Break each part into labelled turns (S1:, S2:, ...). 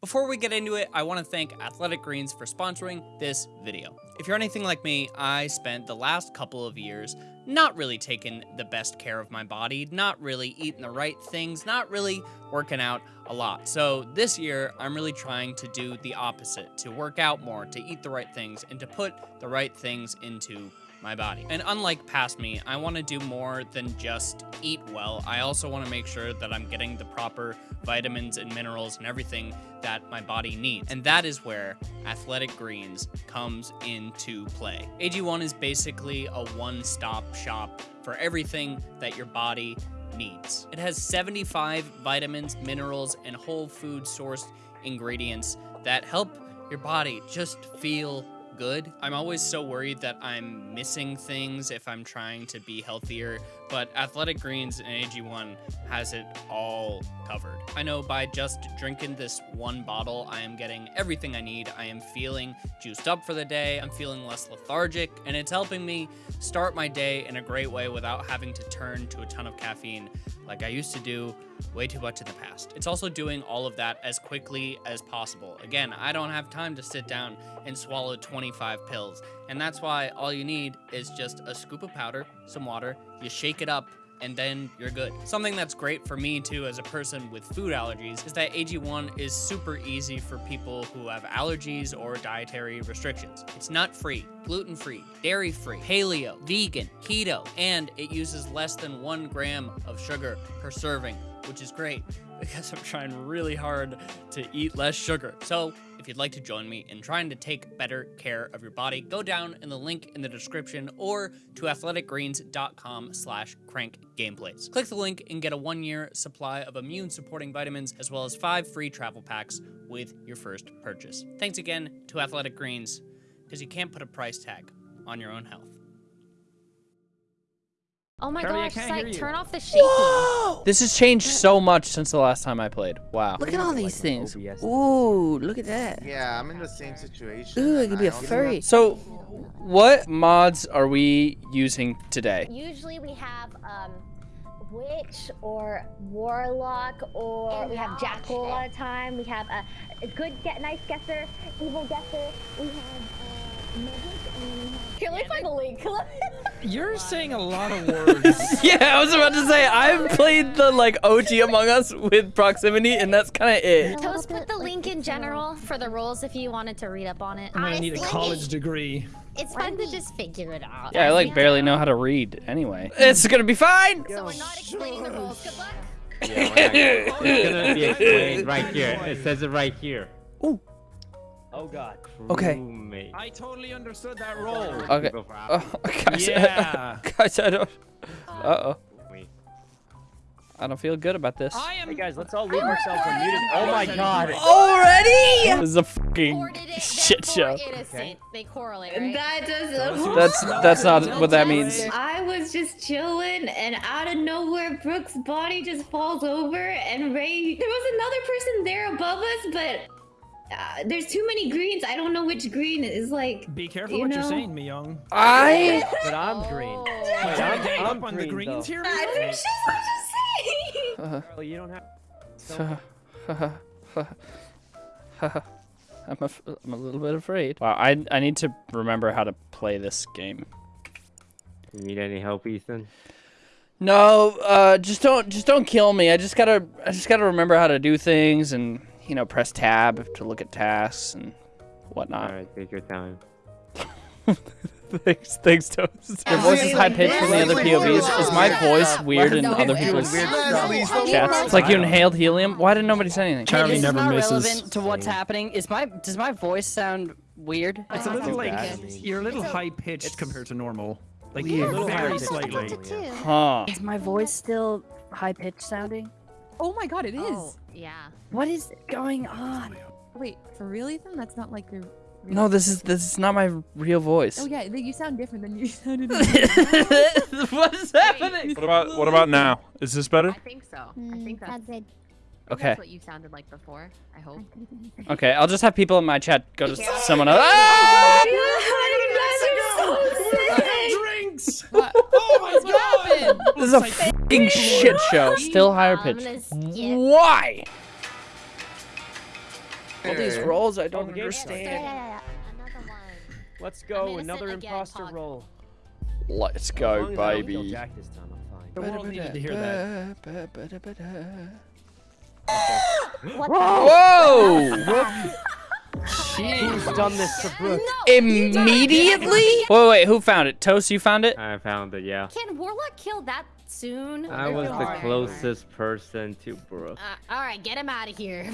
S1: Before we get into it, I want to thank Athletic Greens for sponsoring this video. If you're anything like me, I spent the last couple of years not really taking the best care of my body, not really eating the right things, not really working out a lot. So this year, I'm really trying to do the opposite, to work out more, to eat the right things, and to put the right things into my body. And unlike past me, I want to do more than just eat well. I also want to make sure that I'm getting the proper vitamins and minerals and everything that my body needs. And that is where Athletic Greens comes into play. AG1 is basically a one-stop shop for everything that your body needs. It has 75 vitamins, minerals, and whole food sourced ingredients that help your body just feel good. I'm always so worried that I'm missing things if I'm trying to be healthier, but Athletic Greens and AG1 has it all covered. I know by just drinking this one bottle, I am getting everything I need. I am feeling juiced up for the day, I'm feeling less lethargic, and it's helping me start my day in a great way without having to turn to a ton of caffeine like I used to do way too much in the past. It's also doing all of that as quickly as possible. Again, I don't have time to sit down and swallow 25 pills, and that's why all you need is just a scoop of powder, some water, you shake it up, and then you're good. Something that's great for me too as a person with food allergies is that AG1 is super easy for people who have allergies or dietary restrictions. It's nut-free, gluten-free, dairy-free, paleo, vegan, keto, and it uses less than one gram of sugar per serving, which is great because I'm trying really hard to eat less sugar. So if you'd like to join me in trying to take better care of your body, go down in the link in the description or to athleticgreens.com slash crankgameplays. Click the link and get a one-year supply of immune-supporting vitamins as well as five free travel packs with your first purchase. Thanks again to Athletic Greens, because you can't put a price tag on your own health.
S2: Oh my
S3: Charlie, I
S2: gosh,
S3: can't
S2: Psych, turn off the shaking.
S1: This has changed so much since the last time I played. Wow.
S4: Look at all these
S3: like
S4: things.
S3: OBS.
S4: Ooh, look at that.
S5: Yeah, I'm in the same situation.
S4: Ooh, it could be
S5: I
S4: a
S5: also
S4: furry.
S1: So, what mods are we using today?
S2: Usually we have um, witch or warlock or we have jackal a lot of time. We have a, a good, get nice guesser, evil guesser. We have uh, magic and we have. Here, let me find the link.
S3: You're saying a lot of words.
S1: Yeah, I was about to say I've played the like OG Among Us with proximity, and that's kind of it.
S2: Toast put the link in general for the rules if you wanted to read up on it.
S3: I'm gonna need a college degree.
S2: It's fun to just figure it out.
S1: Yeah, I like barely know how to read anyway. It's gonna be fine.
S2: So we're not explaining the rules. Good luck.
S6: It's gonna be explained right here. It says it right here.
S1: Ooh.
S6: Oh god.
S1: Okay.
S6: Crewmate.
S3: I totally understood that role.
S1: Okay.
S6: Go for
S1: Oh, guys,
S3: Yeah.
S1: guys, I don't. Uh oh. I don't feel good about this.
S3: I am.
S6: Hey guys, let's all leave ourselves unmuted. Oh my god.
S1: Already? This is a fucking
S2: did it,
S1: shit show.
S2: therefore innocent. They correlate, right?
S7: That doesn't.
S1: That's that's not what that means.
S7: I was just chilling, and out of nowhere, Brooke's body just falls over, and Ray. There was another person there above us, but uh, there's too many greens. I don't know which green is like.
S3: Be careful
S7: You
S3: what you're saying, Miyoung.
S1: I.
S6: But I'm green.
S2: Oh.
S3: Did you
S6: I'm-
S3: gang
S6: I'm
S3: up on the
S6: green,
S3: greens
S6: though.
S3: here?
S7: I
S3: Miyoung?
S7: think she's I'm just saying.
S6: Well, you don't have.
S1: I'm a, I'm a little bit afraid. Wow, I I need to remember how to play this game.
S6: You need any help, Ethan?
S1: No, uh, just don't just don't kill me. I just gotta I just gotta remember how to do things and you know press tab to look at tasks and whatnot.
S6: Alright, take your time.
S1: thanks, thanks, Toast. Your voice is high pitched from the other POVs. Is my voice weird in other people's chats? It's like you inhaled helium. Why didn't nobody say anything?
S3: Charlie
S4: this
S3: never
S4: not
S3: misses.
S4: relevant to what's happening. Is my does my voice sound weird?
S3: It's a little like you're a little high pitched compared to normal. Like
S6: Weird.
S3: a little
S6: Very
S3: very
S6: slightly.
S3: slightly.
S1: Huh?
S4: Is my voice still high pitched sounding?
S8: Oh my god, it oh, is.
S2: Oh, yeah.
S4: What is going on?
S8: Wait, for real, Ethan? That's not like your. real-
S1: No, this is this is not my real voice.
S8: Oh yeah, you sound different than you sounded.
S1: what is happening?
S9: What about what about now? Is this better?
S10: I think so. I hmm, think that's,
S2: good.
S1: Okay.
S10: that's what you sounded like before. I hope.
S1: Okay, I'll just have people in my chat go to someone else. Ah!
S3: Oh legs.
S8: What?
S3: Oh my
S8: what god! Happened?
S1: This is a fucking shit show. Still higher
S2: pitch.
S1: Why? All these rolls I don't
S2: oh,
S1: understand.
S6: Let's go, another imposter roll.
S1: Let's go, baby.
S3: The world needed to hear that.
S2: Whoa!
S1: Whoa!
S6: Who's done this to Brooke?
S1: Immediately? Wait, wait, who found it? Toast, you found it?
S6: I found it, yeah.
S10: Can Warlock kill that soon?
S6: I was the closest person to Brooke.
S10: Uh, all right, get him out of here.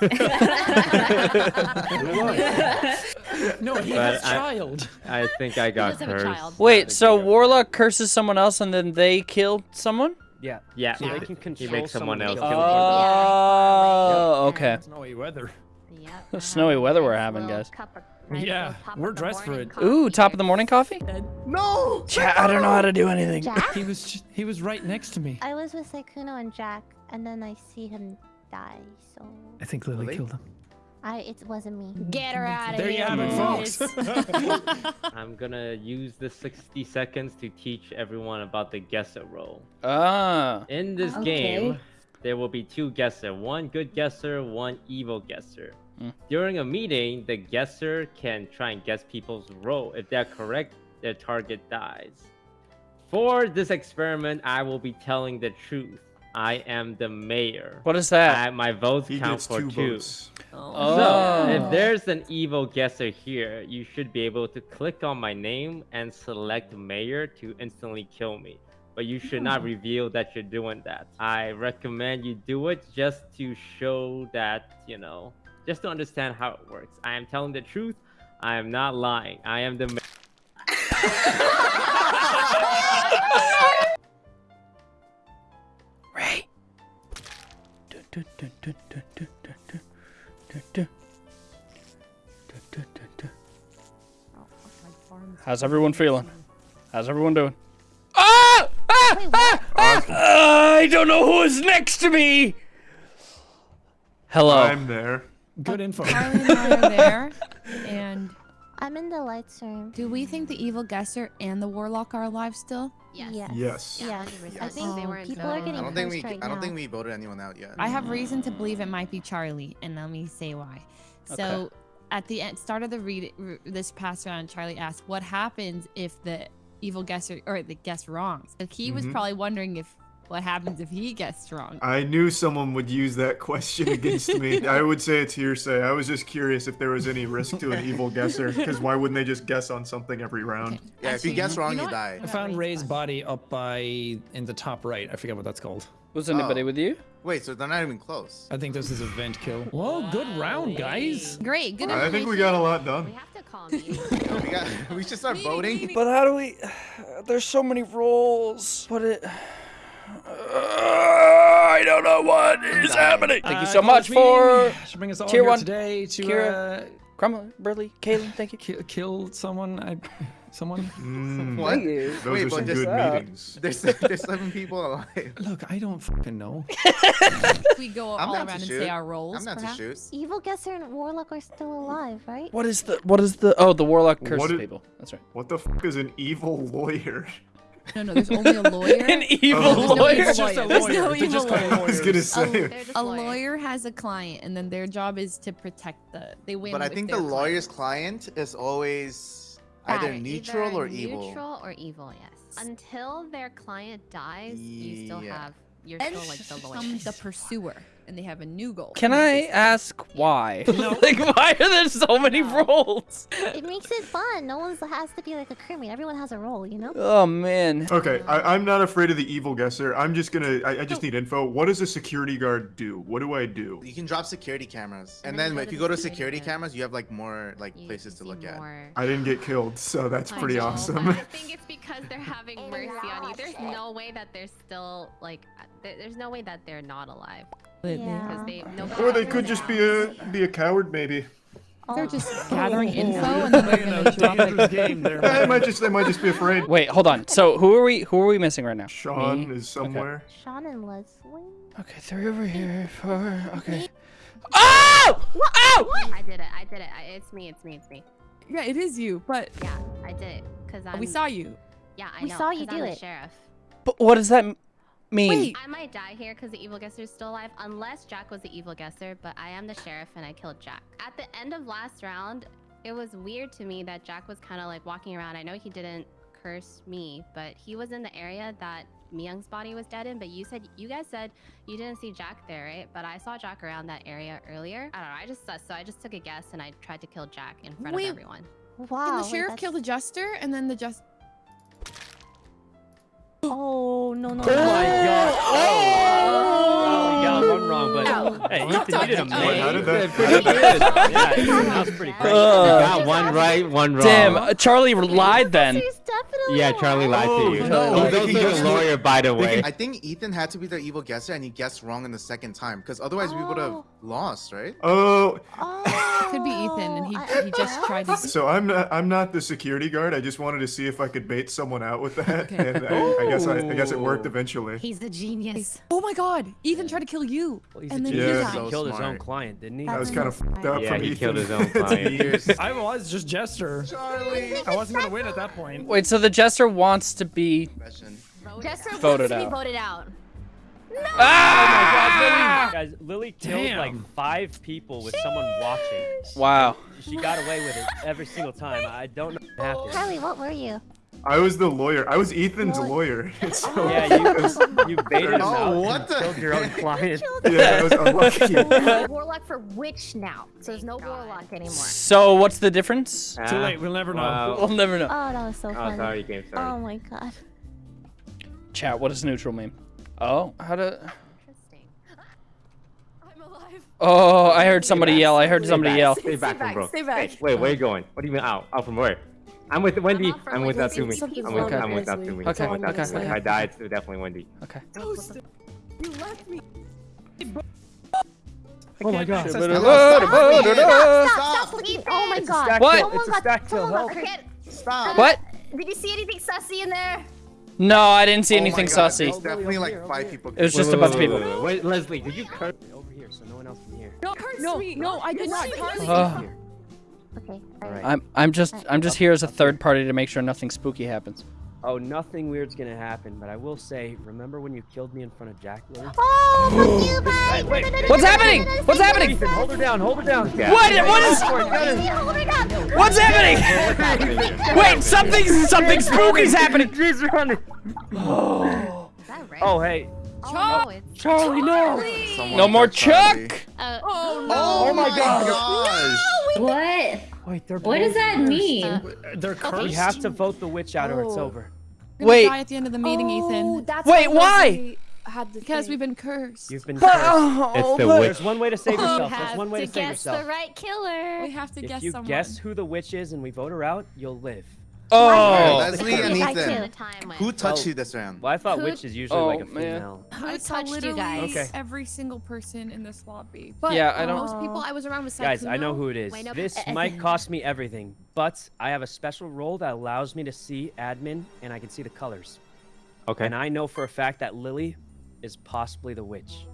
S3: No, he
S6: But
S3: has
S6: I-
S3: child.
S6: I think I got
S10: does a
S6: cursed.
S10: child.
S1: Wait, so
S6: I
S1: Warlock curses someone else and then they kill someone?
S6: Yeah, yeah.
S3: Yeah.
S6: They can control he makes someone else
S10: kill
S6: kill
S10: someone.
S6: someone.
S1: Oh, okay.
S3: Snowy weather.
S10: Yep.
S1: Snowy weather we're having, guys.
S3: Yeah, we're dressed for it.
S1: Ooh, top of the morning coffee?
S5: No!
S1: Chat, I don't know how to do anything.
S2: Jack?
S3: He was ju- he was right next to me.
S2: I was with Sykkuno and Jack, and then I see him die. So
S3: I think Lily
S5: Really?
S3: killed him.
S2: I it wasn't me.
S10: Get her out of
S3: There you have it, folks.
S6: I'm gonna use the 60 seconds to teach everyone about the guesser role.
S1: Ah.
S6: In this
S7: Okay.
S6: game, there will be two guesser, one good guesser, one evil guesser.
S1: Mm.
S6: During a meeting, the guesser can try and guess people's role. If they're correct, their target dies. For this experiment, I will be telling the truth. I am the mayor.
S1: What is that?
S6: I, my votes
S11: He
S6: count for
S11: two
S6: two.
S11: votes.
S1: Oh.
S6: So, if there's an evil guesser here, you should be able to click on my name and select mayor to instantly kill me. But you should not reveal that you're doing that. I recommend you do it just to show that, you know, just to understand how it works. I am telling the truth. I am not lying. I am the.
S1: Ray. How's everyone feeling? How's everyone doing? Ah! Ah! ah! ah! I don't know who is next to me. Hello.
S11: I'm there.
S3: Good info.
S8: Charlie and I are there. And
S2: I'm in the lights room.
S8: do we think the evil guesser and the warlock are alive still?
S10: Yes.
S2: Yes.
S11: Yes.
S2: Yeah.
S10: 100%.
S2: I think
S10: they weren't
S2: people are getting
S5: I don't think we.
S2: right
S5: I don't
S2: now.
S5: think we voted anyone out yet.
S8: I have reason to believe it might be Charlie, and let me say why. So,
S1: Okay.
S8: at the end, start of the read this past round, Charlie asked, "What happens if the evil guesser or the guess wrong?" So he was
S11: Mhm.
S8: probably wondering if what happens if he guessed wrong.
S11: I knew someone would use that question against me. I would say it's hearsay. I was just curious if there was any risk to an evil guesser, because why wouldn't they just guess on something every round?
S5: Yeah, if you
S8: Actually,
S5: guess
S8: you
S5: wrong,
S8: know
S5: you die.
S3: I found Ray's body up by in the top right. I forget what that's called.
S1: Was anybody
S5: Oh.
S1: with you?
S5: Wait, so they're not even close.
S3: I think this is a vent kill. Whoa, good round, guys.
S8: Great, good.
S11: I think we got a lot done.
S10: We
S11: done.
S10: have to call me.
S5: We got. We should start voting.
S1: But how do we? There's so many roles. But it. I don't know what is happening. Thank you
S3: Uh,
S1: so much for
S3: Should bring us all
S1: tier
S3: here
S1: one,
S3: today to
S1: Kira.
S3: uh,
S1: Crumlin, Burley, Kaylin. Thank you.
S3: kill, kill someone. I, someone.
S11: Mm,
S5: What?
S11: those
S5: Wait,
S11: are some good
S1: uh,
S11: meetings.
S5: There's there's seven people alive.
S3: Look, I don't fucking know.
S8: we go
S5: I'm
S8: all around and say our roles.
S5: I'm not
S8: perhaps?
S5: to shoot.
S2: Evil guesser and warlock are still alive, right?
S1: What is the? What is the? Oh, the warlock curses
S11: What i-
S1: people. That's right.
S11: What the fuck is an evil lawyer?
S8: No, no, there's only a lawyer.
S1: An evil
S11: Oh.
S8: There's no
S1: lawyer.
S8: evil
S3: It's just a
S8: lawyer. There's no
S3: They're
S8: evil
S3: just
S8: lawyer.
S11: I was gonna
S10: Oh,
S11: say.
S10: they're
S8: A lawyer has a client, and then their job is to protect the. They win.
S5: But I think the
S8: their
S5: lawyer's
S8: client.
S5: client is always either
S2: Bad.
S5: neutral
S10: Either
S5: or evil.
S10: Neutral or evil, yes. Until their client dies, you still have. You're
S8: Then
S10: still like the lawyer.
S8: comes the pursuer, and they have a new goal.
S1: Can I ask why? like, why are there so many roles?
S2: It makes it fun. No one has to be like a crewmate. Everyone has a role, you know?
S1: Oh man.
S11: Okay, I, I'm not afraid of the evil guesser. I'm just gonna. I, I just need info. What does a security guard do? What do I do?
S5: You can drop security cameras,
S10: And
S5: and
S10: then
S5: then if you go to
S10: security
S5: security cameras, you have like more like
S10: You
S5: places to look
S10: see
S5: at.
S11: I didn't get killed, so that's
S10: I
S11: pretty
S10: know,
S11: awesome.
S10: I think it's because they're having mercy on you. There's no way that they're still like. There's no way that they're not alive because
S2: Yeah.
S10: they. Nobody
S11: or they could just be a be a coward, maybe.
S8: They're
S2: Oh.
S8: just gathering
S3: Oh,
S8: info,
S3: oh.
S8: and then they're gonna
S3: a
S8: drop
S3: dangerous
S8: it.
S3: game there.
S11: They might just they might just be afraid.
S1: Wait, hold on. So who are we? Who are we missing right now?
S11: Sean
S1: Me?
S11: is somewhere.
S2: Sean and Leslie.
S1: Okay, three over here. Four. Okay. Oh! Oh!
S10: I did it. I did it. I, it's me. It's me. It's me.
S8: Yeah, it is you, but
S10: Yeah, I did it because I'm.
S8: we saw you.
S10: Yeah, I
S2: We
S10: know.
S2: saw you
S10: 'cause I'm
S2: do it.
S10: Sheriff.
S1: But what does that? M- mean,
S10: I might die here because the evil guesser is still alive, unless Jack was the evil guesser, but I am the sheriff and I killed Jack. At the end of last round, it was weird to me that Jack was kind of like walking around. I know he didn't curse me, but he was in the area that Miyoung's body was dead in. But you said, you guys said you didn't see Jack there, right? But I saw Jack around that area earlier. I don't know. I just, so I just took a guess and I tried to kill Jack in front
S8: Wait.
S10: of everyone.
S2: Wow.
S8: and the sheriff
S2: that's-
S8: killed the jester, and then the just.
S2: Oh no no.
S12: Oh my god.
S2: Oh.
S12: You got one wrong, but
S8: Ow.
S12: hey,
S8: Stop
S12: Ethan, you did
S8: talking.
S12: amazing.
S11: How did that-
S6: Pretty
S11: how did
S6: good.
S11: that-
S6: yeah, Ethan, that was pretty great.
S1: Uh,
S6: you got one right, one wrong.
S1: damn, uh, Charlie lied then.
S2: He's definitely
S6: Yeah, Charlie lied
S11: Oh,
S6: to you.
S11: no.
S6: He's also
S5: He
S6: a
S5: just-
S6: lawyer, by the way.
S5: I think Ethan had to be the evil guesser, and he guessed wrong in the second time, because otherwise we would have
S2: Oh.
S5: lost, right?
S11: Oh,
S8: It could be Ethan, and he he just oh, tried to.
S11: so I'm not I'm not the security guard. I just wanted to see if I could bait someone out with that,
S8: Okay.
S11: and I, I guess I, I guess it worked eventually.
S2: He's a genius.
S8: Oh my God! Ethan tried to kill you,
S12: Well, he's
S8: and
S12: a
S8: then
S11: Yeah.
S8: you
S12: genius.
S8: died.
S5: So
S12: He killed his own client, didn't he?
S11: That was kind of fucked up
S6: Yeah,
S11: from
S6: he
S11: Ethan.
S6: killed his own client.
S3: I was just Jester.
S5: Charlie.
S3: I wasn't gonna win at that point.
S1: Wait, so the jester wants to be
S5: Question.
S2: Jester
S1: Voted
S2: wants to be
S1: out.
S2: voted out.
S1: Ah!
S12: Guys, Lily killed
S3: Damn.
S12: like five people with someone watching.
S1: Wow.
S12: She got away with it every single time. I don't know what happened.
S2: Charlie, what were you?
S11: I was the lawyer. I was Ethan's lawyer. So
S12: Yeah, you you baited him
S5: Oh,
S12: out
S5: what
S12: and
S5: the
S12: killed your own
S5: heck?
S12: client.
S11: yeah, I was unlucky.
S2: warlock for witch now. So there's no warlock anymore.
S1: So what's the difference?
S3: Too
S6: Ah,
S3: late. We'll never know.
S6: wow.
S1: We'll never know.
S2: Oh, that was so
S6: Oh,
S2: funny.
S6: sorry, game,
S2: Oh my god.
S1: Chat, what does neutral mean? Oh, how to...
S10: Interesting.
S2: I'm alive.
S1: Oh, I heard somebody
S6: back.
S1: yell. I heard
S6: Stay
S1: somebody
S6: back.
S1: yell.
S6: Stay back,
S2: Stay back,
S6: bro.
S2: stay back.
S6: Hey, wait, where you going? What do you mean out? Out from where? I'm with Wendy. I'm with
S10: Wendy.
S6: Natsumi.
S2: Something's
S6: I'm with,
S2: wrong
S6: I'm with
S2: with Leslie.
S6: Natsumi.
S1: Okay,
S6: I'm with
S1: okay,
S6: Natsumi.
S1: okay.
S6: I died, so definitely Wendy.
S1: Okay.
S2: You left me.
S12: Oh my god.
S2: Stop, stop, please. Oh my god.
S1: What?
S2: Someone
S12: It's a
S2: got,
S12: stack kill,
S2: someone got
S12: help.
S5: Stop.
S1: What?
S2: Did you see anything sussy in there?
S1: No, I didn't see
S5: Oh
S1: anything
S5: God,
S1: sussy.
S5: There's definitely like five people.
S1: It was
S6: Wait,
S1: just a
S6: wait,
S1: bunch of people.
S6: Wait, wait, wait, Leslie, did you curse?
S12: Over here, so no one else can hear.
S8: No, no, no, I did not. Charlie.
S1: Uh,
S2: Okay.
S12: Alright.
S1: I'm I'm just I'm just here as a third party to make sure nothing spooky happens.
S12: Oh, nothing weird's gonna happen, but I will say, remember when you killed me in front of Jack Lily?
S2: Oh, fuck you, bye.
S1: What's happening? What's happening?
S12: Ethan, hold her down, hold her down.
S6: Yeah.
S1: What? What is?
S2: Oh my.
S1: What's happening? Wait, something something spooky's happening.
S12: She's running.
S10: Is that right?
S12: Oh, hey.
S10: oh no, it's
S12: Charlie, no.
S5: Someone
S1: No more
S5: killed
S1: Chuck.
S10: uh,
S8: Oh no.
S5: Oh,
S11: my
S5: my
S11: God.
S5: gosh.
S7: What?
S12: Wait, they're
S7: What does that mean?
S3: They're cursed.
S12: We have to vote the witch out or it's
S8: Oh.
S12: over.
S8: We're gonna
S1: Wait.
S8: Die at the end of the meeting, Ethan.
S13: Oh, that's
S1: Wait, why?
S13: Had
S8: Because
S13: thing.
S8: we've been cursed.
S12: You've been oh, cursed.
S1: Oh,
S6: the witch.
S12: There's one way to save yourself. There's one way
S2: to
S12: to save
S2: guess
S12: yourself.
S2: the right killer.
S8: We have to
S12: If
S8: guess
S12: you guess who the witch is and we vote her out, you'll live.
S1: Oh.
S5: Leslie and
S2: I
S5: Ethan.
S2: killed.
S10: the time when
S5: Who touched
S12: Oh.
S5: you this round?
S12: Well, I thought
S2: Who-
S12: witch is usually
S1: Oh,
S12: like a
S1: man.
S12: female.
S8: I
S2: Who
S8: saw
S2: touched you guys?
S12: Okay.
S8: every single person in this lobby. But
S1: Yeah, I don't-
S8: most people I was around with.
S12: Guys, I know who it is.
S2: Wait, no,
S12: This
S2: uh,
S12: might
S2: uh,
S12: cost me everything, but I have a special role that allows me to see admin and I can see the colors.
S6: Okay.
S12: And I know for a fact that Lily is possibly the witch.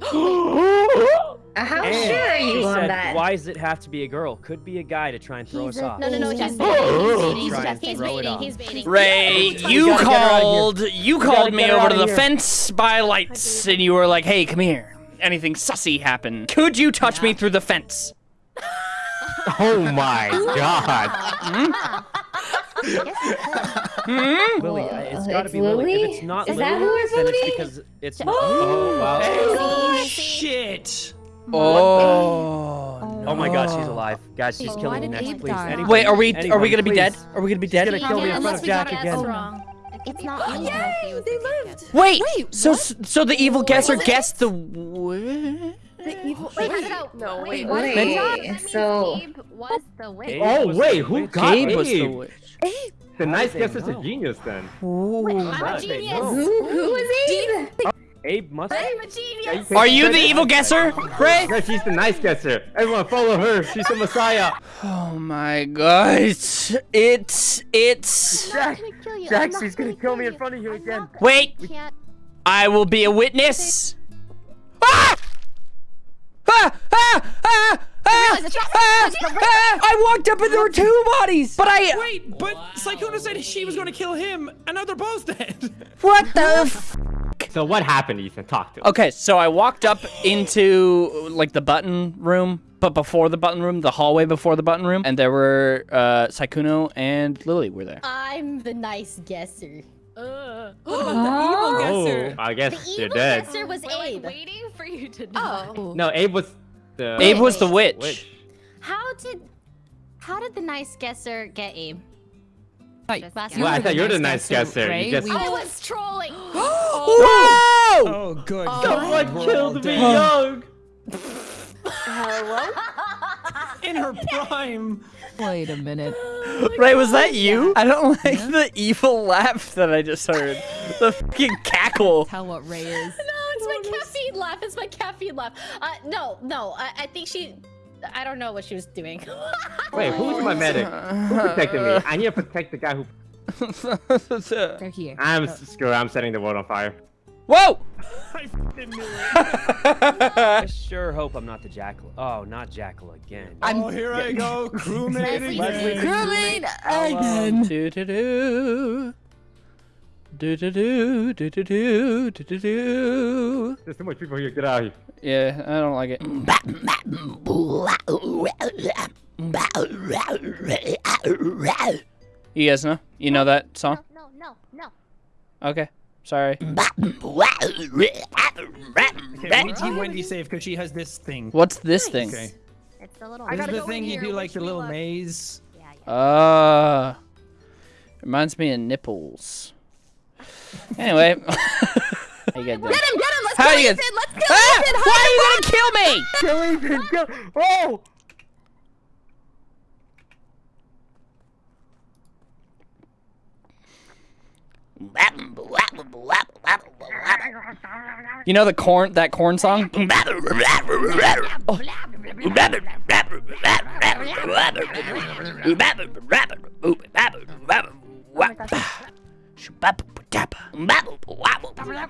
S7: Uh, How
S12: And
S7: sure are you on
S12: said,
S7: that?
S12: Why does it have to be a girl? Could be a guy to try and throw
S2: He's
S12: us
S2: a-
S12: off.
S2: No, no, no, he's
S10: Just
S2: baiting.
S10: baiting.
S2: He's
S12: Try
S2: baiting. He's
S12: throw it
S2: baiting. He's baiting.
S1: Ray,
S12: We
S1: you
S12: gotta get her out of here.
S1: called you called me over to the
S12: here.
S1: fence by lights, and you were like, "Hey, come here." Anything sussy happened? Could you touch me through the fence?
S6: Oh my god.
S1: Hmm?
S12: Lily, I- it's
S7: Oh,
S12: got to
S7: it's
S12: be Lily. If it's not
S7: Is
S12: Lily,
S7: that who we're
S12: then it's because it's not. Oh, wow.
S1: Oh shit! Oh.
S12: Oh my god, she's oh. alive. Guys, she's
S8: Why
S12: killing me next,
S8: Abe
S12: please.
S8: die?
S12: Anyone,
S1: Wait, are we are we gonna be
S12: please.
S1: dead? Are we gonna be dead?
S12: She's gonna kill me in front of Jack again.
S2: It's not me.
S10: Yay,
S13: they lived.
S1: Wait,
S8: Wait,
S1: so so the evil guesser guessed the.
S13: The evil.
S2: Wait,
S13: Wait,
S2: how'd it go?
S13: no,
S2: Wait,
S13: wait.
S2: what?
S7: Wait,
S10: That
S7: so
S10: Gabe oh, was the witch.
S6: Oh wait, who
S12: witch.
S6: got
S1: Gabe was the
S6: Abe? The nice
S12: they
S6: guess is a genius then.
S1: Ooh.
S2: I'm a
S12: How did they
S2: genius.
S7: who who was Abe?
S12: Abe must.
S2: I'm a genius.
S1: Are you the evil guesser, Ray?
S6: No, she's the nice guesser. Everyone follow her. She's the messiah.
S1: Oh my god. It's it's it's
S2: I'm gonna kill you. I'm
S12: Jax,
S2: not
S12: she's gonna
S2: gonna
S12: kill me in front of you
S2: I'm
S12: again.
S2: not-
S1: Wait,
S2: Can't.
S1: I will be a witness. Ah! Ah! Ah! Ah! Ah!
S8: realize that Jack-
S12: Ah! Ah! I walked up and there were two bodies, but I.
S3: Wait, but Sykkuno said she was going to kill him, and now they're both dead.
S12: What the? F-
S6: So what happened, Ethan? Talk to us.
S1: Okay, so I walked up into like the button room, but before the button room, the hallway before the button room, and there were uh, Sykkuno and Lily were there.
S13: I'm the nice guesser.
S8: Uh, what about the evil guesser?
S6: Oh, I guess
S13: The
S6: you're
S13: evil
S6: dead.
S13: guesser was
S10: We're like
S13: Abe.
S10: waiting for you to die.
S13: Oh.
S6: No, Abe was the.
S1: Abe was the witch.
S6: witch.
S7: How did how did the nice guesser get Abe?
S8: Like,
S10: Last
S6: Well, I thought you're the nice guesser.
S8: Ray,
S6: You just.
S10: I was trolling.
S1: Whoa!
S3: Oh, good.
S6: Someone
S3: God, we're
S6: killed me
S3: dead.
S6: young.
S3: In her prime.
S8: Wait a minute.
S1: Ray, was that you? I don't like the evil laugh that I just heard. The fucking cackle.
S8: Tell what Ray is.
S13: No, it's my caffeine laugh. It's my caffeine laugh. Uh, no, no. I, I think she. I don't know what she was doing.
S6: Wait, who's my medic? Who protected me? I need to protect the guy who.
S8: They're here.
S6: I'm oh. screw. I'm setting the world on fire.
S1: Whoa!
S3: I
S12: sure hope I'm not the jackal. Oh, not jackal again.
S3: I'm, oh, here I go, crewmate again.
S8: Crewmate again.
S1: Do do do. Do do do do do do do do.
S6: There's too much people here. Get out of here.
S1: Yeah, I don't like it. You guys know? You know that song?
S2: No, no, no.
S1: Okay. Sorry.
S3: Okay, we team Wendy safe because she has this thing.
S1: What's this thing?
S3: Okay.
S10: It's the little.
S3: This is the thing you do like the little maze.
S10: Yeah, yeah.
S1: Uh, reminds me of nipples. Anyway. How you guys doing?
S8: Get him, get him. Let's
S1: How
S8: kill
S1: you
S8: Ethan.
S1: guys-
S8: Let's kill
S1: Ah!
S8: Ethan.
S1: Why are you gonna kill me?
S6: Kill Ethan. Kill. Oh.
S1: You know the corn that corn song?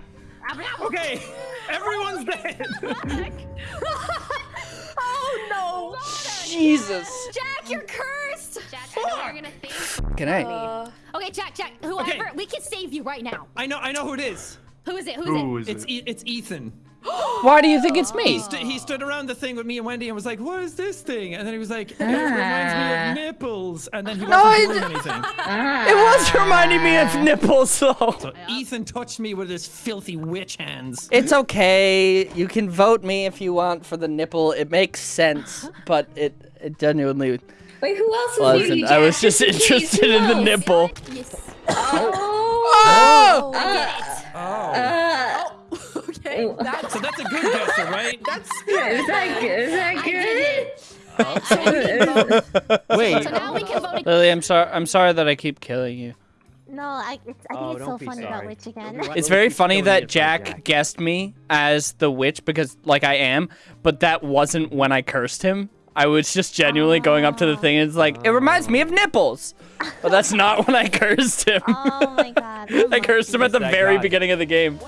S3: Okay, everyone's dead.
S13: oh no!
S1: Jesus.
S13: Jack, you're cursed.
S10: Jack, I know what you're gonna think.
S1: Can I?
S13: Uh, okay, Jack, Jack, whoever, we can save you right now.
S3: I know, I know who it is.
S13: Who is it? Who is
S11: Who
S13: it?
S11: is
S3: It's
S11: it?
S3: e it's Ethan.
S1: Why do you think it's
S3: He,
S1: me?
S3: st- he stood around the thing with me and Wendy and was like, "What is this thing?" And then he was like, "It ah. reminds me of nipples." And then he wasn't
S1: I
S3: doing anything.
S1: It was reminding me of ah. nipples though.
S3: So Ethan touched me with his filthy witch hands.
S1: It's okay. You can vote me if you want for the nipple. It makes sense, but it it genuinely
S7: Wait, who else was near you,
S1: I was just interested in the nipple.
S13: Yes.
S1: Oh!
S13: I get it.
S7: Oh.
S8: Uh, That's
S3: So that's a good guesser, right?
S8: that's
S7: is that good? Is that good?
S13: get. Oh.
S6: Wait.
S13: So now we can vote.
S1: Lily, I'm sorry. I'm sorry that I keep killing you.
S2: No, I, it's, I think
S12: Oh,
S2: it's so
S12: don't be
S2: funny about. Witch again.
S12: Don't be-
S1: It's very funny that Jack,
S12: Jack.
S1: guessed me as the witch because, like, I am, but that wasn't when I cursed him. I was just genuinely going up to the thing and it's like, it reminds me of nipples. But that's not when I cursed him.
S2: Oh my god.
S1: I cursed him at the very beginning of the game.